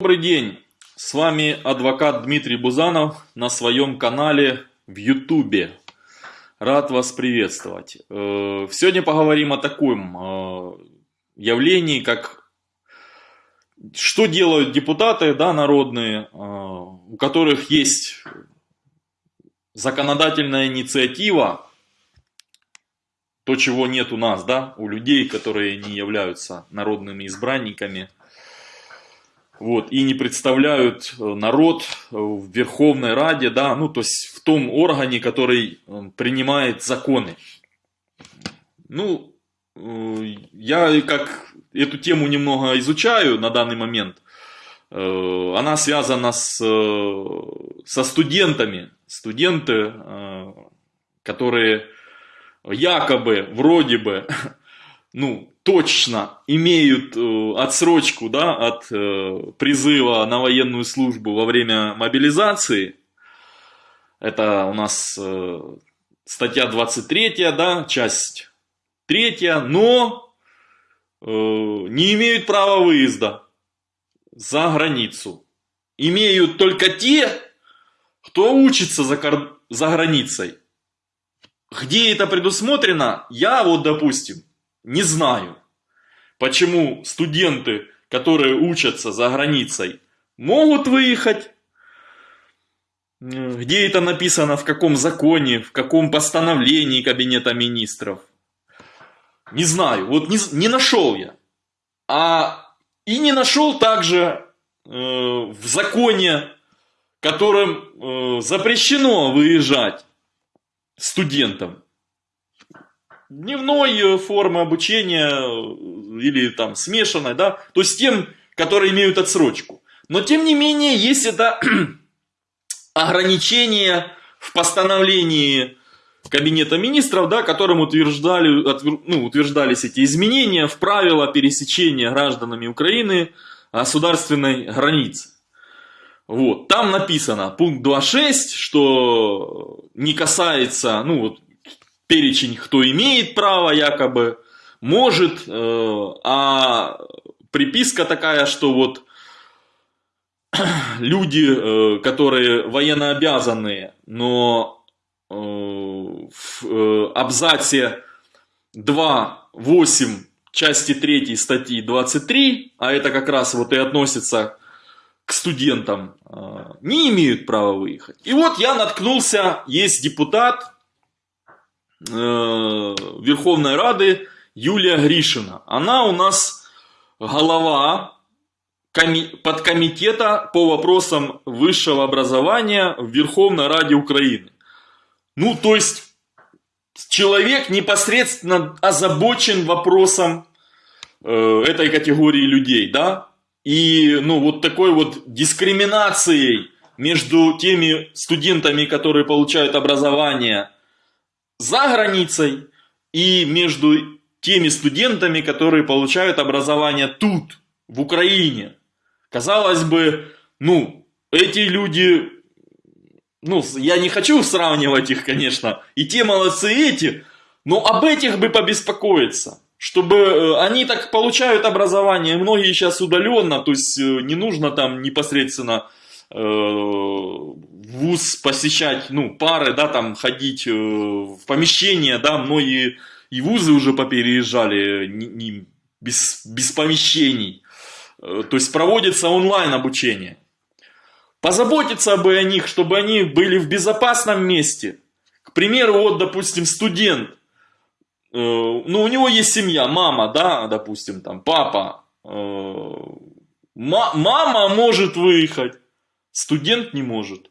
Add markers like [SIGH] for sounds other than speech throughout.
Добрый день, с вами адвокат Дмитрий Бузанов на своем канале в Ютубе. Рад вас приветствовать. Э, сегодня поговорим о таком э, явлении, как что делают депутаты да, народные, э, у которых есть законодательная инициатива, то, чего нет у нас, да, у людей, которые не являются народными избранниками – вот, и не представляют э, народ э, в Верховной Раде, да, ну, то есть в том органе, который э, принимает законы. Ну, я как эту тему немного изучаю на данный момент, она связана с, со студентами, студенты, которые якобы, вроде бы, [LAUGHS] ну, точно имеют э, отсрочку да, от э, призыва на военную службу во время мобилизации, это у нас э, статья 23, да, часть 3, но не имеют права выезда за границу. Имеют только те, кто учится за, за границей. Где это предусмотрено, я вот, допустим, не знаю, почему студенты, которые учатся за границей, могут выехать. Где это написано, в каком законе, в каком постановлении Кабинета Министров. Не знаю, вот не, не нашел я. А и не нашел также э, в законе, которым э, запрещено выезжать студентам дневной э, формы обучения э, или там смешанной, да, то есть тем, которые имеют отсрочку. Но тем не менее есть это [CLEARS THROAT] ограничение в постановлении Кабинета министров, да, которым утверждали, ну, утверждались эти изменения в правила пересечения гражданами Украины государственной границы. Вот, там написано, пункт 2.6, что не касается, ну вот, перечень, кто имеет право якобы, может, э, а приписка такая, что вот [CLEARS THROAT] люди, э, которые военнообязанные, но э, в абзаце 2.8 части 3 статьи 23, а это как раз вот и относится к студентам, не имеют права выехать. И вот я наткнулся, есть депутат, Верховной Рады Юлия Гришина. Она у нас голова подкомитета по вопросам высшего образования в Верховной Раде Украины. Ну, то есть, человек непосредственно озабочен вопросом э, этой категории людей, да? И, ну, вот такой вот дискриминацией между теми студентами, которые получают образование за границей и между теми студентами, которые получают образование тут, в Украине. Казалось бы, ну, эти люди, ну, я не хочу сравнивать их, конечно, и те молодцы, и эти, но об этих бы побеспокоиться. Чтобы э, они так получают образование, многие сейчас удаленно, то есть э, не нужно там непосредственно вуз посещать, ну, пары, да, там ходить э, в помещение, да, многие и вузы уже попереезжали не, не, без, без помещений. Э, то есть проводится онлайн обучение. Позаботиться бы о них, чтобы они были в безопасном месте. К примеру, вот, допустим, студент, ну, у него есть семья, мама, да, допустим, там, папа, мама может выехать, Студент не может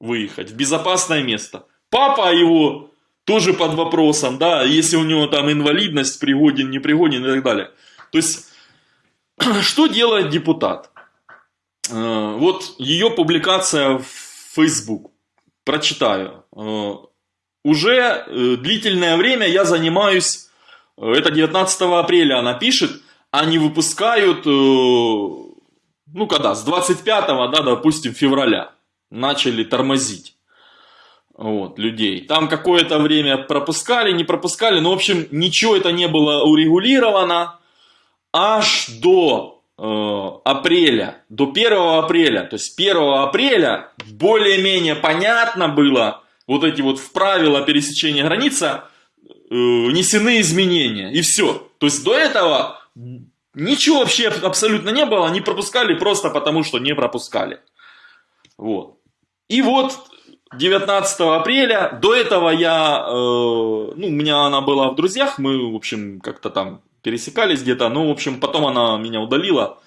выехать в безопасное место. Папа его тоже под вопросом, да, если у него там инвалидность, пригоден, не пригоден и так далее. То есть, [CLEARS THROAT] что делает депутат? Э, вот ее публикация в Facebook. Прочитаю. Э, уже э, длительное время я занимаюсь, это 19 апреля она пишет, они выпускают ну когда, с 25, да, допустим, февраля начали тормозить вот, людей. Там какое-то время пропускали, не пропускали, но, в общем, ничего это не было урегулировано аж до апреля, до 1 апреля, то есть 1 апреля более-менее понятно было, вот эти вот в правила пересечения границы внесены изменения, и все. То есть до этого ничего вообще абсолютно не было, они пропускали просто потому, что не пропускали. Вот. И вот 19 апреля, до этого я, э, ну, у меня она была в друзьях, мы, в общем, как-то там пересекались где-то, ну, в общем, потом она меня удалила,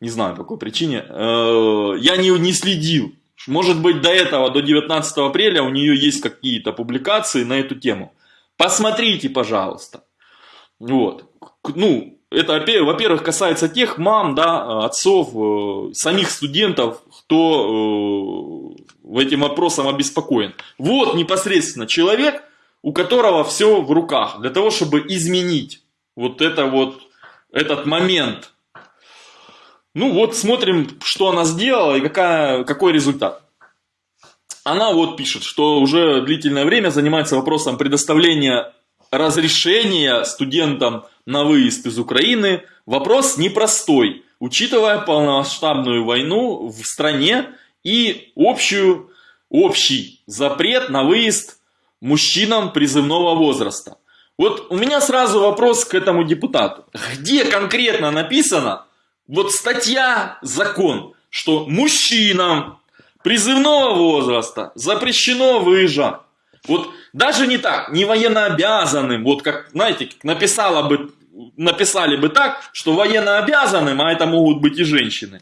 не знаю по какой причине, э, я не, не следил. Может быть, до этого, до 19 апреля у нее есть какие-то публикации на эту тему. Посмотрите, пожалуйста. Вот. Ну, это, во-первых, касается тех мам, да, отцов, э, самих студентов, кто э, этим вопросом обеспокоен. Вот непосредственно человек, у которого все в руках, для того, чтобы изменить вот это вот, этот момент. Ну вот смотрим, что она сделала и какая, какой результат. Она вот пишет, что уже длительное время занимается вопросом предоставления разрешения студентам на выезд из Украины. Вопрос непростой, учитывая полномасштабную войну в стране и общую, общий запрет на выезд мужчинам призывного возраста. Вот у меня сразу вопрос к этому депутату. Где конкретно написано, вот статья, закон, что мужчинам призывного возраста запрещено выезжать. Вот даже не так, не военнообязанным, вот как, знаете, написала бы, написали бы так, что военнообязанным, а это могут быть и женщины,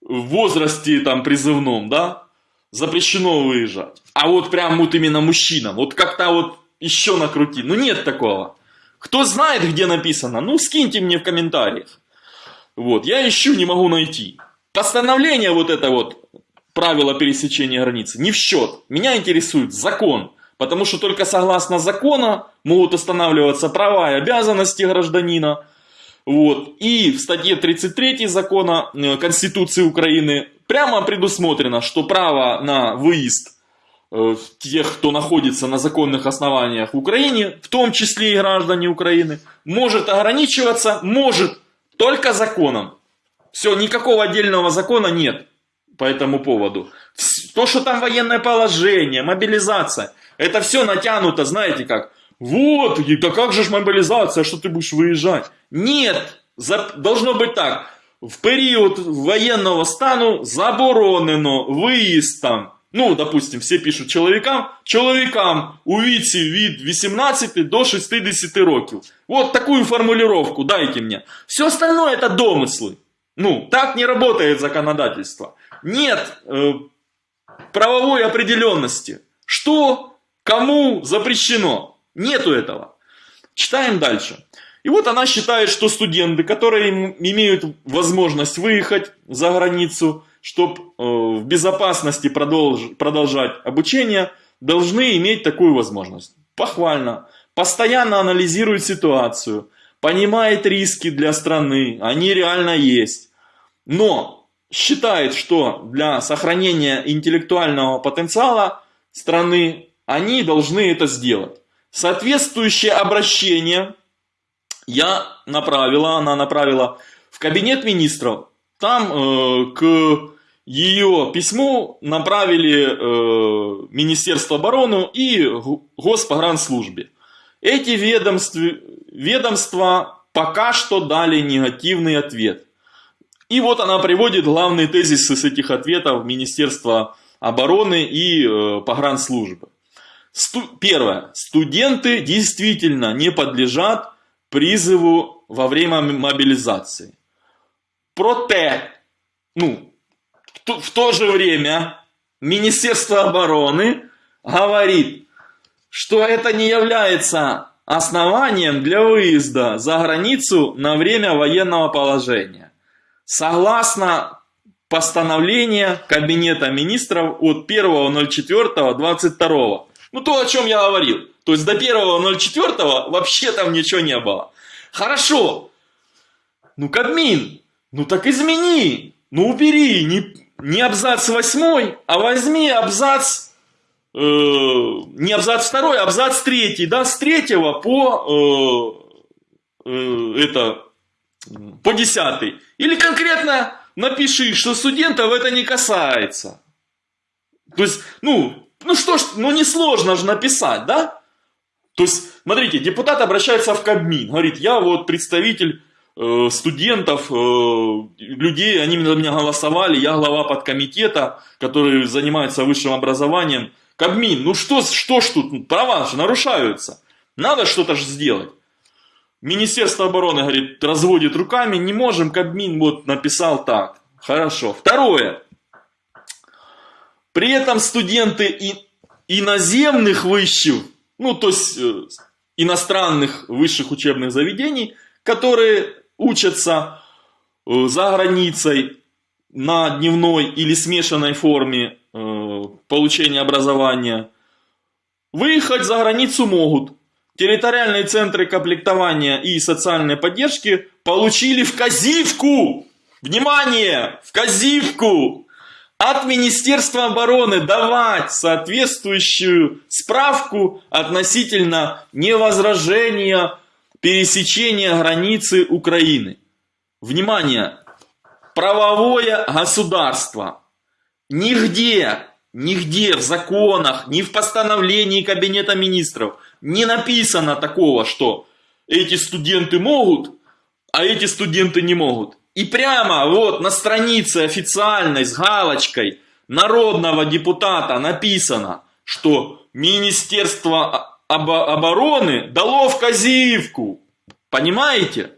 в возрасте там призывном, да, запрещено выезжать. А вот прям вот именно мужчинам, вот как-то вот еще накрути. Ну нет такого. Кто знает, где написано, ну скиньте мне в комментариях. Вот, я ищу, не могу найти. Постановление вот это вот, правила пересечения границы, не в счет. Меня интересует закон. Потому что только согласно закону могут устанавливаться права и обязанности гражданина. Вот. И в статье 33 закона э, Конституции Украины прямо предусмотрено, что право на выезд э, тех, кто находится на законных основаниях в Украине, в том числе и граждане Украины, может ограничиваться, может только законом. Все, никакого отдельного закона нет по этому поводу. То, что там военное положение, мобилизация, это все натянуто, знаете как. Вот, да как же ж мобилизация, что ты будешь выезжать? Нет, за, должно быть так. В период военного стану заборонено выезд там. Ну, допустим, все пишут чоловікам, чоловікам у віці від 18 до 60 років. Вот такую формулировку дайте мне. Все остальное это домыслы. Ну, так не работает законодательство. Нет э, правовой определенности. Что Кому запрещено? Нету этого. Читаем дальше. И вот она считает, что студенты, которые имеют возможность выехать за границу, чтобы э, в безопасности продолж, продолжать обучение, должны иметь такую возможность. Похвально. Постоянно анализирует ситуацию, понимает риски для страны, они реально есть. Но считает, что для сохранения интеллектуального потенциала страны они должны это сделать. Соответствующее обращение я направила, она направила в кабинет министров. Там э, к ее письму направили э, Министерство обороны и Госпогранслужбе. Эти ведомства, ведомства пока что дали негативный ответ. И вот она приводит главные тезисы с этих ответов Министерства обороны и э, погранслужбы. Сту первое. Студенты действительно не подлежат призыву во время мобилизации. Проте, ну, в то же время Министерство обороны говорит, что это не является основанием для выезда за границу на время военного положения. Согласно постановлению Кабинета министров от 1.04.22 ну, то, о чем я говорил. То есть до 1.04 вообще там ничего не было. Хорошо. Ну, Кабмин, ну так измени. Ну, убери не, не абзац 8, а возьми абзац, э, не абзац 2, а абзац 3, да, с 3 по, э, э, это, по десятый. Или конкретно напиши, что студентов это не касается. То есть, ну, ну что ж, ну несложно же написать, да? То есть, смотрите, депутат обращается в Кабмин, говорит, я вот представитель э, студентов, э, людей, они на меня голосовали, я глава подкомитета, который занимается высшим образованием. Кабмин, ну что, что ж тут, права же нарушаются, надо что-то же сделать. Министерство обороны, говорит, разводит руками, не можем, Кабмин вот написал так. Хорошо. Второе. При этом студенты и иноземных высших, ну то есть э, иностранных высших учебных заведений, которые учатся э, за границей на дневной или смешанной форме э, получения образования, выехать за границу могут. Территориальные центры комплектования и социальной поддержки получили в казивку, внимание, в казивку от Министерства обороны давать соответствующую справку относительно невозражения пересечения границы Украины. Внимание! Правовое государство. Нигде, нигде в законах, ни в постановлении Кабинета министров не написано такого, что эти студенты могут, а эти студенты не могут. И прямо вот на странице официальной с галочкой народного депутата написано, что Министерство обороны дало в казивку. Понимаете?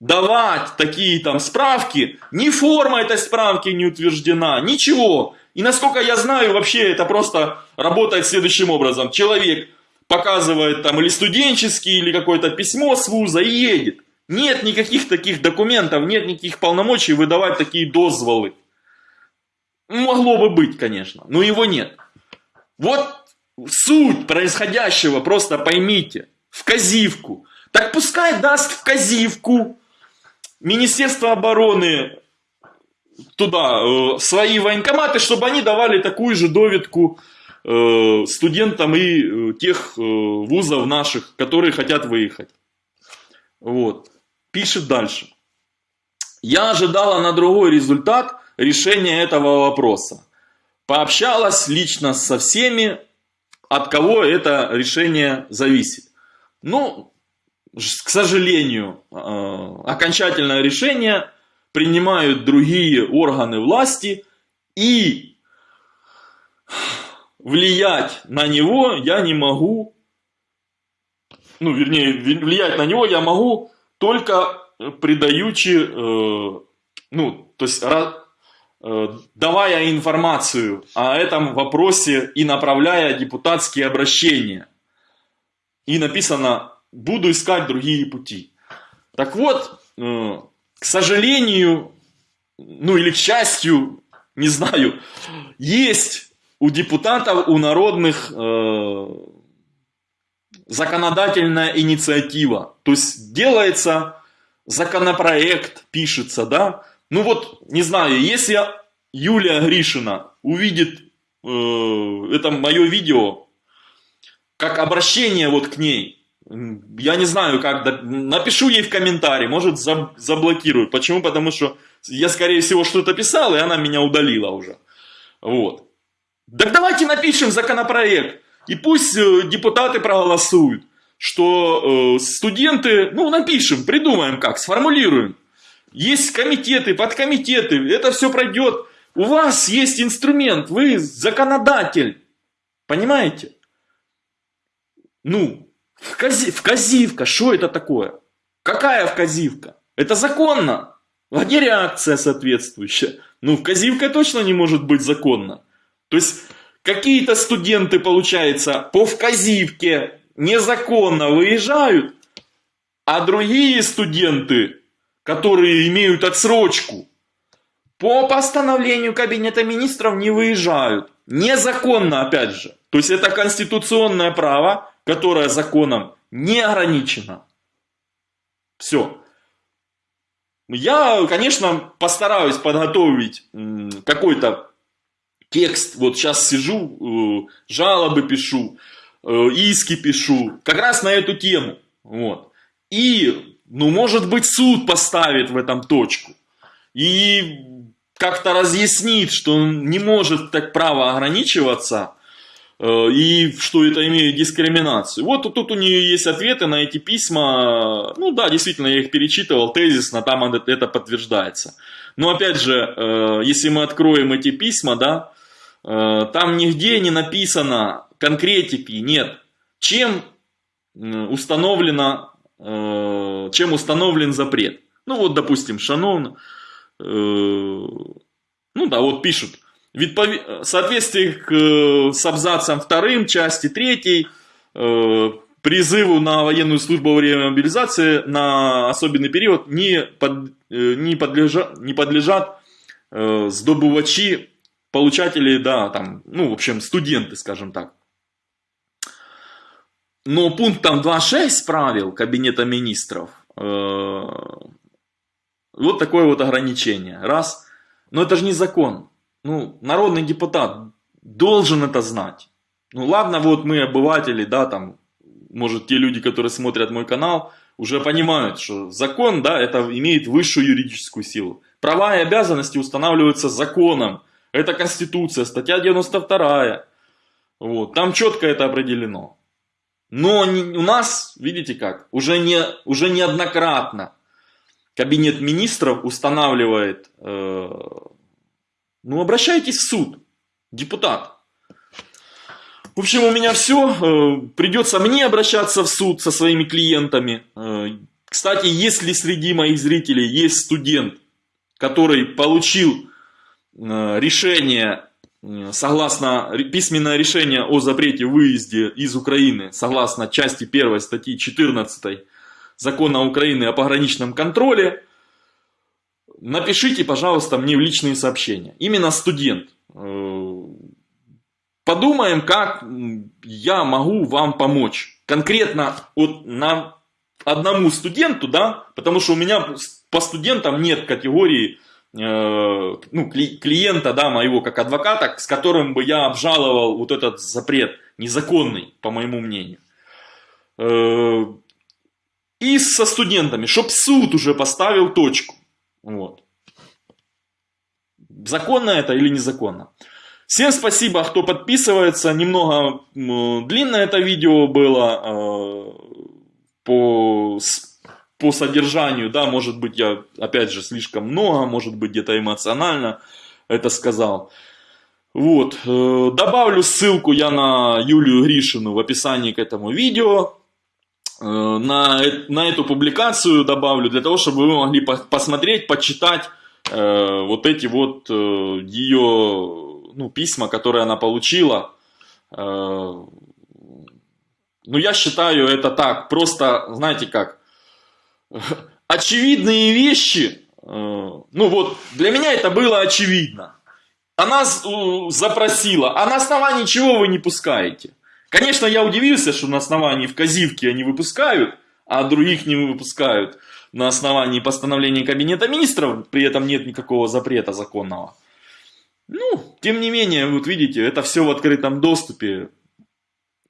Давать такие там справки, ни форма этой справки не утверждена, ничего. И насколько я знаю, вообще это просто работает следующим образом. Человек показывает там или студенческий, или какое-то письмо с вуза и едет. Нет никаких таких документов, нет никаких полномочий выдавать такие дозволы. Могло бы быть, конечно, но его нет. Вот суть происходящего, просто поймите, в казивку. Так пускай даст в казивку Министерство обороны туда э, свои военкоматы, чтобы они давали такую же доведку э, студентам и э, тех э, вузов наших, которые хотят выехать. Вот пишет дальше. Я ожидала на другой результат решения этого вопроса. Пообщалась лично со всеми, от кого это решение зависит. Ну, к сожалению, э, окончательное решение принимают другие органы власти, и влиять на него я не могу, ну, вернее, влиять на него я могу только придаючи, э, ну, то есть э, давая информацию о этом вопросе и направляя депутатские обращения. И написано, буду искать другие пути. Так вот, э, к сожалению, ну или к счастью, не знаю, есть у депутатов, у народных законодательная инициатива. То есть делается законопроект, пишется, да. Ну вот, не знаю, если Юлия Гришина увидит э, это мое видео, как обращение вот к ней, я не знаю, как, напишу ей в комментарии, может заблокируют. Почему? Потому что я, скорее всего, что-то писал, и она меня удалила уже. Вот. Так давайте напишем законопроект. И пусть э, депутаты проголосуют, что э, студенты, ну напишем, придумаем как, сформулируем. Есть комитеты, подкомитеты, это все пройдет. У вас есть инструмент, вы законодатель. Понимаете? Ну, вкази, вказивка, что это такое? Какая вказивка? Это законно. А где реакция соответствующая? Ну, вказивка точно не может быть законна. То есть, какие-то студенты, получается, по вказивке незаконно выезжают, а другие студенты, которые имеют отсрочку, по постановлению Кабинета Министров не выезжают. Незаконно, опять же. То есть это конституционное право, которое законом не ограничено. Все. Я, конечно, постараюсь подготовить какой-то текст, вот сейчас сижу, э, жалобы пишу, э, иски пишу, как раз на эту тему. Вот. И ну, может быть, суд поставит в этом точку. И как-то разъяснит, что он не может так право ограничиваться, э, и что это имеет дискриминацию. Вот тут у нее есть ответы на эти письма. Ну да, действительно, я их перечитывал тезисно, там это подтверждается. Но опять же, если мы откроем эти письма, да, там нигде не написано конкретики, нет. Чем установлено, чем установлен запрет. Ну вот, допустим, Шанон, ну да, вот пишут, в соответствии с абзацем вторым части третьей призыву на военную службу во время мобилизации на особенный период не, под, не, подлежат, не подлежат э, сдобывачи, получатели, да, там, ну, в общем, студенты, скажем так. Но пунктом 2.6 правил Кабинета Министров э, вот такое вот ограничение. Раз. Но это же не закон. Ну, народный депутат должен это знать. Ну ладно, вот мы обыватели, да, там, может те люди, которые смотрят мой канал, уже понимают, что закон, да, это имеет высшую юридическую силу. Права и обязанности устанавливаются законом. Это Конституция, статья 92. Вот, там четко это определено. Но у нас, видите как, уже, не, уже неоднократно Кабинет министров устанавливает, э, ну обращайтесь в суд, депутат. В общем, у меня все. Э, придется мне обращаться в суд со своими клиентами. Э, кстати, если среди моих зрителей есть студент, который получил решение, согласно письменное решение о запрете выезде из Украины, согласно части 1 статьи 14 закона Украины о пограничном контроле, напишите, пожалуйста, мне в личные сообщения. Именно студент. Подумаем, как я могу вам помочь. Конкретно вот на одному студенту, да, потому что у меня по студентам нет категории э, ну, клиента, да, моего как адвоката, с которым бы я обжаловал вот этот запрет незаконный, по моему мнению. Э, и со студентами, чтоб суд уже поставил точку. Вот. Законно это или незаконно? Всем спасибо, кто подписывается. Немного длинное это видео было э, по, по содержанию. Да, может быть, я, опять же, слишком много, может быть, где-то эмоционально это сказал. Вот, э, добавлю ссылку я на Юлию Гришину в описании к этому видео. Э, на, на эту публикацию добавлю, для того, чтобы вы могли посмотреть, почитать вот эти вот ее ну, письма, которые она получила. Э, ну, я считаю это так, просто, знаете как, [LAUGHS] очевидные вещи, э, ну вот, для меня это было очевидно. Она запросила, а на основании чего вы не пускаете? Конечно, я удивился, что на основании в Казивке они выпускают, а других не выпускают на основании постановления Кабинета Министров, при этом нет никакого запрета законного. Ну, тем не менее, вот видите, это все в открытом доступе.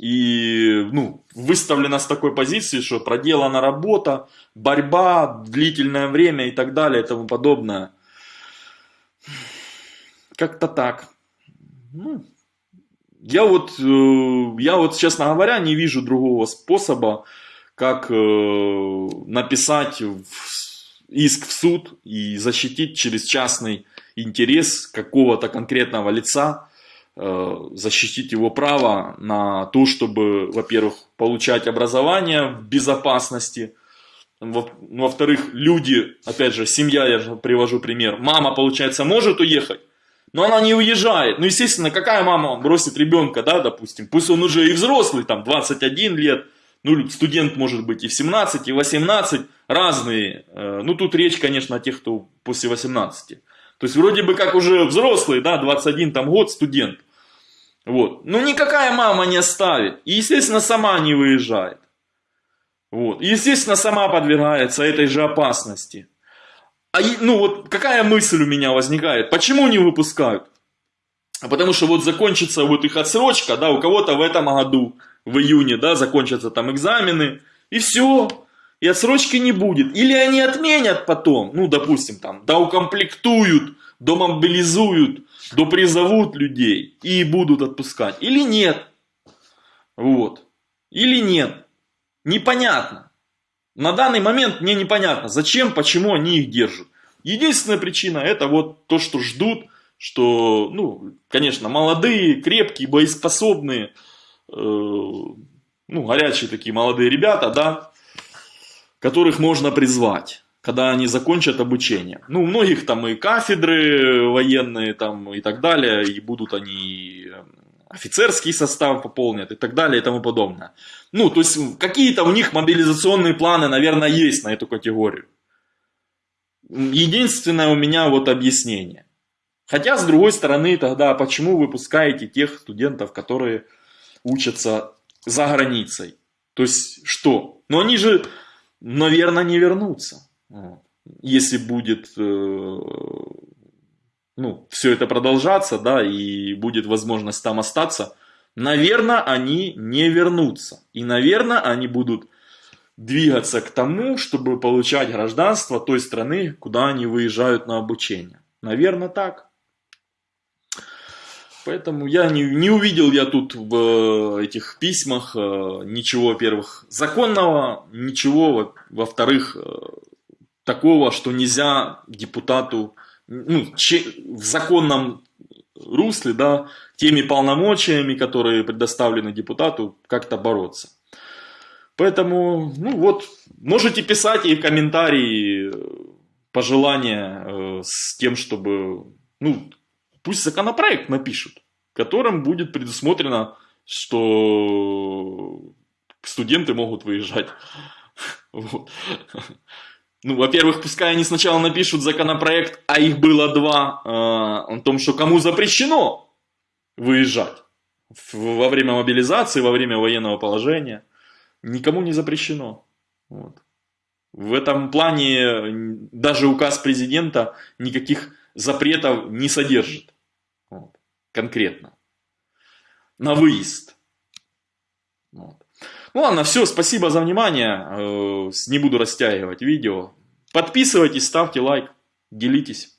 И ну, выставлено с такой позиции, что проделана работа, борьба, длительное время и так далее и тому подобное. Как-то так. Ну, я вот, э, я вот, честно говоря, не вижу другого способа, как э, написать иск в суд и защитить через частный интерес какого-то конкретного лица, защитить его право на то, чтобы, во-первых, получать образование в безопасности, во-вторых, люди, опять же, семья, я же привожу пример, мама, получается, может уехать, но она не уезжает. Ну, естественно, какая мама бросит ребенка, да, допустим, пусть он уже и взрослый, там, 21 лет, ну, студент может быть и в 17, и в 18, разные. Э, ну, тут речь, конечно, о тех, кто после 18. То есть вроде бы как уже взрослый, да, 21 там год, студент. Вот. Но никакая мама не оставит. И, естественно, сама не выезжает. Вот. И, естественно, сама подвергается этой же опасности. А, ну вот какая мысль у меня возникает? Почему не выпускают? А потому что вот закончится вот их отсрочка, да, у кого-то в этом году, в июне, да, закончатся там экзамены, и все. И отсрочки не будет. Или они отменят потом, ну, допустим, там, да укомплектуют, домобилизуют, допризовут людей и будут отпускать. Или нет. Вот. Или нет. Непонятно. На данный момент мне непонятно, зачем, почему они их держат. Единственная причина это вот то, что ждут, что, ну, конечно, молодые, крепкие, боеспособные, э, ну, горячие такие молодые ребята, да, которых можно призвать когда они закончат обучение. Ну, у многих там и кафедры военные там и так далее, и будут они э, офицерский состав пополнят и так далее и тому подобное. Ну, то есть какие-то у них мобилизационные планы, наверное, есть на эту категорию. Единственное у меня вот объяснение. Хотя, с другой стороны, тогда почему выпускаете тех студентов, которые учатся за границей? То есть что? Но они же, наверное, не вернутся. Если будет э, ну, все это продолжаться, да, и будет возможность там остаться, наверное, они не вернутся. И, наверное, они будут двигаться к тому, чтобы получать гражданство той страны, куда они выезжают на обучение. Наверное, так. Поэтому я не, не увидел я тут в э, этих письмах э, ничего, во-первых, законного, ничего, во-вторых, такого, что нельзя депутату ну, в законном русле, да, теми полномочиями, которые предоставлены депутату, как-то бороться. Поэтому, ну вот, можете писать и комментарии, пожелания э, с тем, чтобы, ну, пусть законопроект напишут, которым будет предусмотрено, что студенты могут выезжать. Вот. Ну, во-первых, пускай они сначала напишут законопроект, а их было два, э, о том, что кому запрещено выезжать во время мобилизации, во время военного положения. Никому не запрещено. Вот. В этом плане даже указ президента никаких запретов не содержит. Конкретно. На выезд. Вот. Ну ладно, все, спасибо за внимание. Э, не буду растягивать видео. Подписывайтесь, ставьте лайк, делитесь.